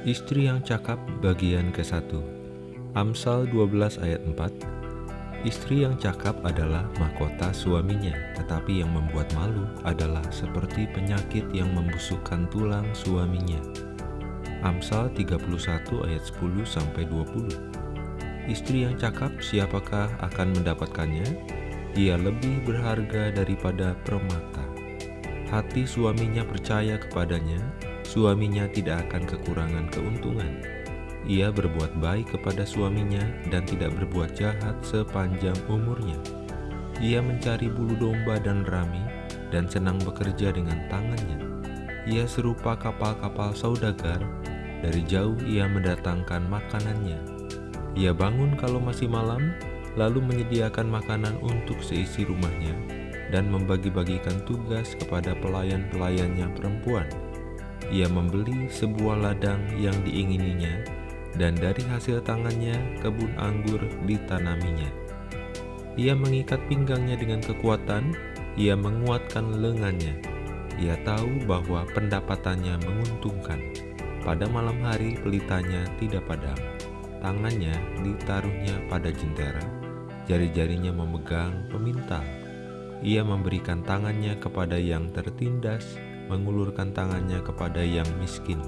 Istri yang cakap bagian ke-1 Amsal 12 ayat 4 Istri yang cakap adalah mahkota suaminya, tetapi yang membuat malu adalah seperti penyakit yang membusukkan tulang suaminya. Amsal 31 ayat 10 sampai 20. Istri yang cakap siapakah akan mendapatkannya? Ia lebih berharga daripada permata. Hati suaminya percaya kepadanya, suaminya tidak akan kekurangan keuntungan. Ia berbuat baik kepada suaminya dan tidak berbuat jahat sepanjang umurnya. Ia mencari bulu domba dan rami dan senang bekerja dengan tangannya. Ia serupa kapal-kapal saudagar, dari jauh ia mendatangkan makanannya. Ia bangun kalau masih malam, lalu menyediakan makanan untuk seisi rumahnya dan membagi-bagikan tugas kepada pelayan-pelayannya perempuan. Ia membeli sebuah ladang yang diingininya dan dari hasil tangannya kebun anggur ditanaminya. Ia mengikat pinggangnya dengan kekuatan, ia menguatkan lengannya. Ia tahu bahwa pendapatannya menguntungkan. Pada malam hari pelitanya tidak padam. Tangannya ditaruhnya pada jentera, jari-jarinya memegang pemintal. Ia memberikan tangannya kepada yang tertindas, mengulurkan tangannya kepada yang miskin.